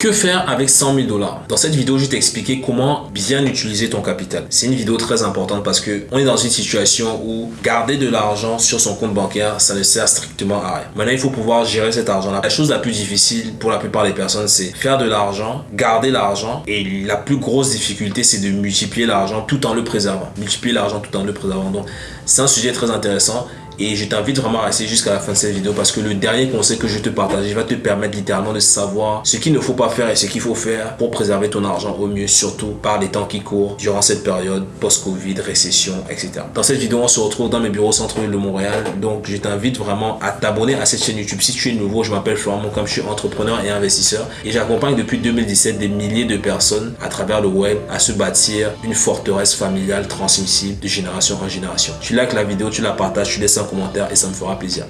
Que faire avec 100 000 dollars? Dans cette vidéo, je vais t'expliquer comment bien utiliser ton capital. C'est une vidéo très importante parce que on est dans une situation où garder de l'argent sur son compte bancaire, ça ne sert strictement à rien. Maintenant, il faut pouvoir gérer cet argent-là. La chose la plus difficile pour la plupart des personnes, c'est faire de l'argent, garder l'argent et la plus grosse difficulté, c'est de multiplier l'argent tout en le préservant. Multiplier l'argent tout en le préservant. Donc, c'est un sujet très intéressant et je t'invite vraiment à rester jusqu'à la fin de cette vidéo parce que le dernier conseil que je te partage va te permettre littéralement de savoir ce qu'il ne faut pas faire et ce qu'il faut faire pour préserver ton argent au mieux, surtout par les temps qui courent durant cette période post-Covid, récession, etc. Dans cette vidéo, on se retrouve dans mes bureaux centre-ville de Montréal. Donc, je t'invite vraiment à t'abonner à cette chaîne YouTube. Si tu es nouveau, je m'appelle Florent comme je suis entrepreneur et investisseur et j'accompagne depuis 2017 des milliers de personnes à travers le web à se bâtir une forteresse familiale transmissible de génération en génération. Tu likes la vidéo, tu la partages, tu laisses un commentaire et ça me fera plaisir.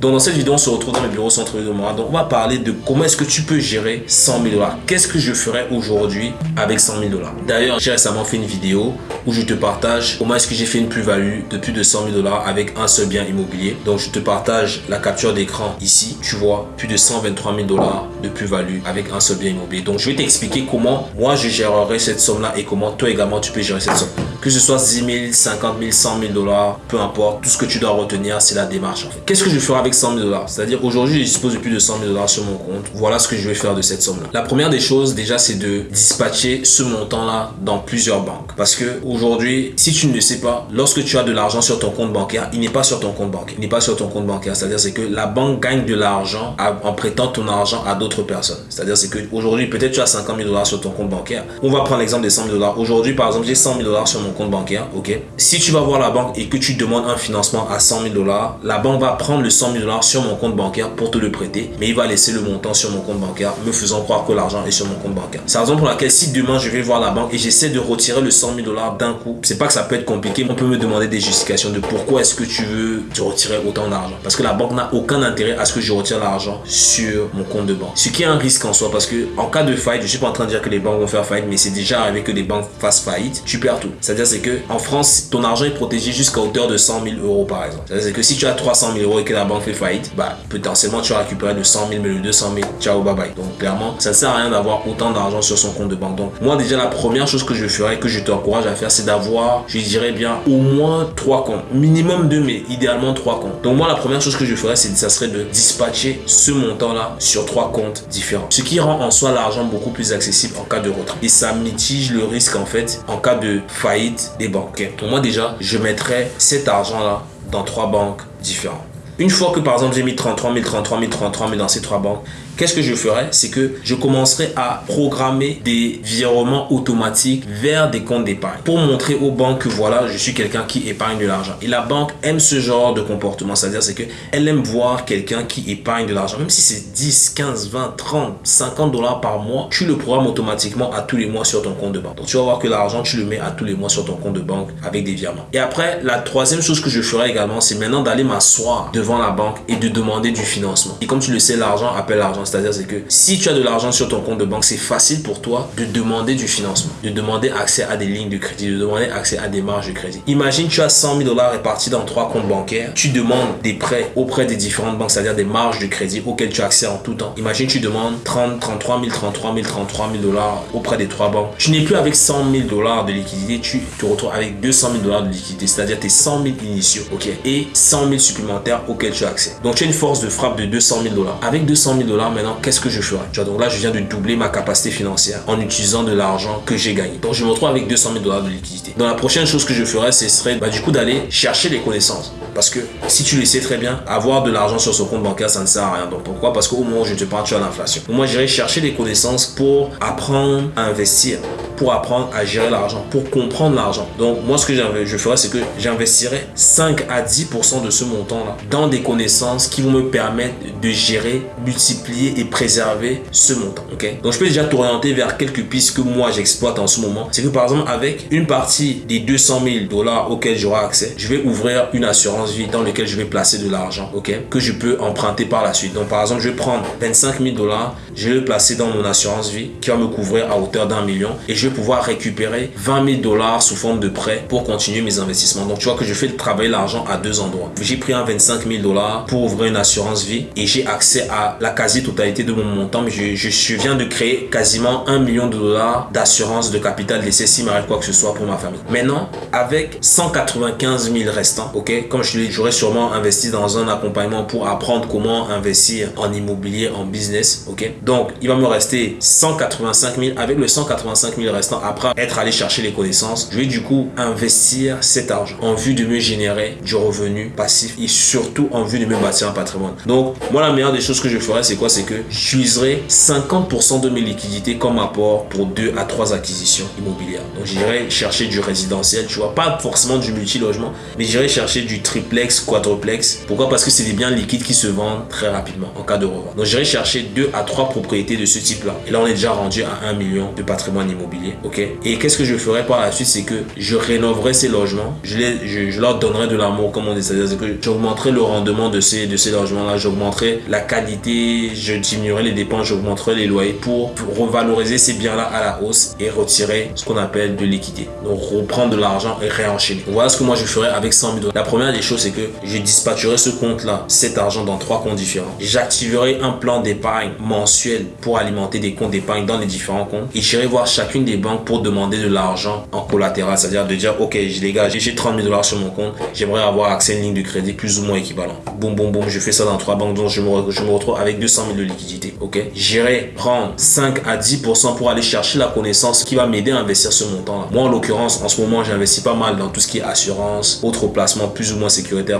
Donc dans cette vidéo, on se retrouve dans le bureau centre de moi. Donc on va parler de comment est-ce que tu peux gérer 100 000 dollars. Qu'est-ce que je ferais aujourd'hui avec 100 000 dollars? D'ailleurs, j'ai récemment fait une vidéo où je te partage comment est-ce que j'ai fait une plus-value de plus de 100 000 dollars avec un seul bien immobilier. Donc je te partage la capture d'écran ici. Tu vois plus de 123 000 dollars de plus-value avec un seul bien immobilier. Donc je vais t'expliquer comment moi je gérerai cette somme-là et comment toi également tu peux gérer cette somme. Que ce soit 10 000, 50 000, 100 000 dollars, peu importe. Tout ce que tu dois retenir, c'est la démarche. En fait. Qu'est-ce que je ferai avec 100 000 dollars? C'est-à-dire aujourd'hui, je dispose de plus de 100 000 dollars sur mon compte. Voilà ce que je vais faire de cette somme-là. La première des choses, déjà, c'est de dispatcher ce montant-là dans plusieurs banques. Parce que aujourd'hui, si tu ne le sais pas, lorsque tu as de l'argent sur ton compte bancaire, il n'est pas sur ton compte bancaire. Il n'est pas sur ton compte bancaire. C'est-à-dire c'est que la banque gagne de l'argent en prêtant ton argent à d'autres personnes. C'est-à-dire c'est que aujourd'hui, peut-être tu as 50 000 dollars sur ton compte bancaire. On va prendre l'exemple des 100 000 dollars. Aujourd'hui, par exemple, j'ai 100 000 dollars sur mon compte bancaire. Ok? Si tu vas voir la banque et que tu demandes un financement à 100 000 dollars, la banque va prendre le 100 000 dollars sur mon compte bancaire pour te le prêter, mais il va laisser le montant sur mon compte bancaire, me faisant croire que l'argent est sur mon compte bancaire. C'est la raison pour laquelle si demain je vais voir la banque et j'essaie de retirer le 100 000 dollars d'un coup, c'est pas que ça peut être compliqué, on peut me demander des justifications de pourquoi est-ce que tu veux te retirer autant d'argent. Parce que la banque n'a aucun intérêt à ce que je retire l'argent sur mon compte de banque. Ce qui est un risque en soi parce que en cas de faillite, je suis pas en train de dire que les banques vont faire faillite, mais c'est déjà arrivé que les banques fassent faillite, tu perds tout. C'est-à-dire c'est que en France, ton argent est protégé jusqu'à hauteur de 100 000 euros par exemple. C'est-à-dire que si tu as 300 000 euros et que la banque fait faillite, bah potentiellement tu vas récupérer de 100 000, mais le 200 000, ciao, bye bye. Donc clairement, ça ne sert à rien d'avoir autant d'argent sur son compte de banque. Donc moi déjà, la première chose que je ferais, que je t'encourage à faire, c'est d'avoir, je dirais bien, au moins trois comptes. Minimum deux, mais idéalement trois comptes. Donc moi, la première chose que je ferais, c'est ça serait de dispatcher ce montant-là sur trois comptes différents. Ce qui rend en soi l'argent beaucoup plus accessible en cas de retrait. Et ça mitige le risque en fait en cas de faillite des banques. Donc moi déjà, je mettrais cet argent-là dans trois banques différentes. Une fois que par exemple j'ai mis 33 000, 33 000, 33 000 dans ces trois banques, qu'est-ce que je ferai C'est que je commencerai à programmer des virements automatiques vers des comptes d'épargne pour montrer aux banques que voilà, je suis quelqu'un qui épargne de l'argent. Et la banque aime ce genre de comportement, c'est-à-dire c'est que elle aime voir quelqu'un qui épargne de l'argent, même si c'est 10, 15, 20, 30, 50 dollars par mois, tu le programmes automatiquement à tous les mois sur ton compte de banque. Donc tu vas voir que l'argent, tu le mets à tous les mois sur ton compte de banque avec des virements. Et après, la troisième chose que je ferai également, c'est maintenant d'aller m'asseoir devant la banque et de demander du financement. Et comme tu le sais, l'argent appelle l'argent. C'est-à-dire c'est que si tu as de l'argent sur ton compte de banque, c'est facile pour toi de demander du financement, de demander accès à des lignes de crédit, de demander accès à des marges de crédit. Imagine tu as 100 000 dollars répartis dans trois comptes bancaires. Tu demandes des prêts auprès des différentes banques, c'est-à-dire des marges de crédit auxquelles tu as accès en tout temps. Imagine tu demandes 30, 33 000, 33 000, 33 000 dollars auprès des trois banques. Tu n'es plus avec 100 000 dollars de liquidité, tu te retrouves avec 200 000 dollars de liquidité, c'est-à-dire tes 100 000 initiaux, ok, et 100 000 supplémentaires auxquels tu as accès. Donc tu as une force de frappe de 200 000 dollars. Avec 200 000 dollars maintenant, qu'est-ce que je ferai? Tu vois, Donc là, je viens de doubler ma capacité financière en utilisant de l'argent que j'ai gagné. Donc je me retrouve avec 200 000 dollars de liquidité. Donc la prochaine chose que je ferai, ce serait bah, du coup d'aller chercher les connaissances. Parce que si tu le sais très bien, avoir de l'argent sur son compte bancaire, ça ne sert à rien. Donc pourquoi? Parce qu'au moment où je te parle, tu as l'inflation. Moi, j'irai chercher les connaissances pour apprendre à investir pour apprendre à gérer l'argent, pour comprendre l'argent. Donc, moi, ce que je ferais, c'est que j'investirai 5 à 10% de ce montant-là dans des connaissances qui vont me permettre de gérer, multiplier et préserver ce montant. Donc, je peux déjà t'orienter vers quelques pistes que moi, j'exploite en ce moment. C'est que, par exemple, avec une partie des 200 000 dollars auxquels j'aurai accès, je vais ouvrir une assurance vie dans laquelle je vais placer de l'argent, ok? Que je peux emprunter par la suite. Donc, par exemple, je vais prendre 25 000 dollars, je vais le placer dans mon assurance vie qui va me couvrir à hauteur d'un million et je vais pouvoir récupérer 20 000 dollars sous forme de prêt pour continuer mes investissements. Donc, tu vois que je fais travailler l'argent à deux endroits. J'ai pris un 25 000 dollars pour ouvrir une assurance vie et j'ai accès à la quasi-totalité de mon montant. Mais je, je, viens de créer quasiment un million de dollars d'assurance de capital d'essai s'il m'arrive quoi que ce soit pour ma famille. Maintenant, avec 195 000 restants, ok, comme je j'aurais sûrement investi dans un accompagnement pour apprendre comment investir en immobilier, en business, ok? Donc, il va me rester 185 000. Avec le 185 000 restant, après être allé chercher les connaissances, je vais du coup investir cet argent en vue de me générer du revenu passif et surtout en vue de me bâtir un patrimoine. Donc, moi, la meilleure des choses que je ferais, c'est quoi? C'est que j'utiliserai 50% de mes liquidités comme apport pour deux à trois acquisitions immobilières. Donc, j'irai chercher du résidentiel, tu vois, pas forcément du multi-logement, mais j'irai chercher du triplex, quadruplex. Pourquoi? Parce que c'est des biens liquides qui se vendent très rapidement en cas de revente. Donc, j'irai chercher deux à trois propriétés de ce type-là. Et là, on est déjà rendu à 1 million de patrimoine immobilier, ok? Et qu'est-ce que je ferai par la suite? C'est que je rénoverai ces logements, je, les, je, leur donnerai de l'amour, comme on dit, c'est-à-dire que j'augmenterai le rendement de ces, de ces logements-là, j'augmenterai la qualité, je diminuerai les dépenses, j'augmenterai les loyers pour, revaloriser ces biens-là à la hausse et retirer ce qu'on appelle de l'équité. Donc, reprendre de l'argent et réenchaîner. Voilà ce que moi je ferai avec 100 000 dollars. La première des choses, c'est que je dispatcherai ce compte-là, cet argent dans trois comptes différents. J'activerai un plan d'épargne mensuel pour alimenter des comptes d'épargne dans les différents comptes et j'irai voir chacune des banques pour demander de l'argent en collatéral, c'est-à-dire de dire, ok, je dégage, j'ai 30 000 dollars sur mon compte, j'aimerais avoir accès à une ligne de crédit plus ou moins équivalent. Boum, boum, boum, je fais ça dans trois banques, donc je me, retrouve avec 200 000 de liquidité, ok? J'irai prendre 5 à 10% pour aller chercher la connaissance qui va m'aider à investir ce montant-là. Moi, en l'occurrence, en ce moment, j'investis pas mal dans tout ce qui est assurance, autres placements plus ou moins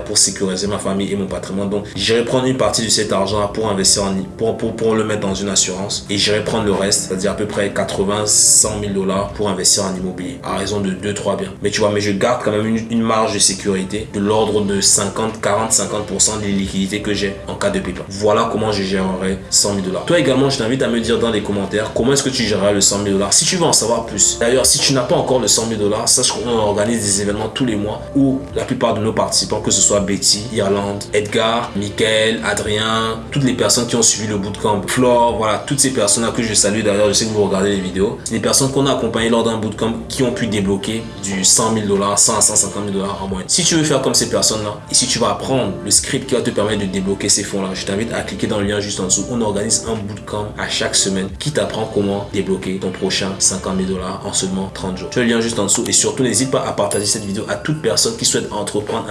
pour sécuriser ma famille et mon patrimoine. Donc, j'irai prendre une partie de cet argent pour investir en, pour, pour, pour le mettre dans une assurance et j'irai prendre le reste, c'est-à-dire à peu près 80, 100 000 dollars pour investir en immobilier à raison de 2-3 biens. Mais tu vois, mais je garde quand même une, une marge de sécurité de l'ordre de 50, 40, 50% des liquidités que j'ai en cas de pépin. Voilà comment je gérerai 100 000 dollars. Toi également, je t'invite à me dire dans les commentaires comment est-ce que tu géreras le 100 000 dollars. Si tu veux en savoir plus, d'ailleurs, si tu n'as pas encore le 100 000 dollars, sache qu'on organise des événements tous les mois où la plupart de nos participants, que ce soit Betty, Irlande, Edgar, Michael, Adrien, toutes les personnes qui ont suivi le bootcamp, Flore, voilà, toutes ces personnes-là que je salue d'ailleurs, je sais que vous regardez les vidéos, les personnes qu'on a accompagnées lors d'un bootcamp qui ont pu débloquer du 100 000 dollars, 100 à 150 000 dollars en moyenne. Si tu veux faire comme ces personnes-là, et si tu vas apprendre le script qui va te permettre de débloquer ces fonds-là, je t'invite à cliquer dans le lien juste en dessous. On organise un bootcamp à chaque semaine qui t'apprend comment débloquer ton prochain 50 000 dollars en seulement 30 jours. Tu as le lien juste en dessous et surtout n'hésite pas à partager cette vidéo à toute personne qui souhaite entreprendre,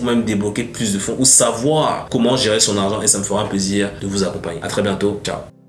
ou même débloquer plus de fonds ou savoir comment gérer son argent et ça me fera un plaisir de vous accompagner. À très bientôt. Ciao.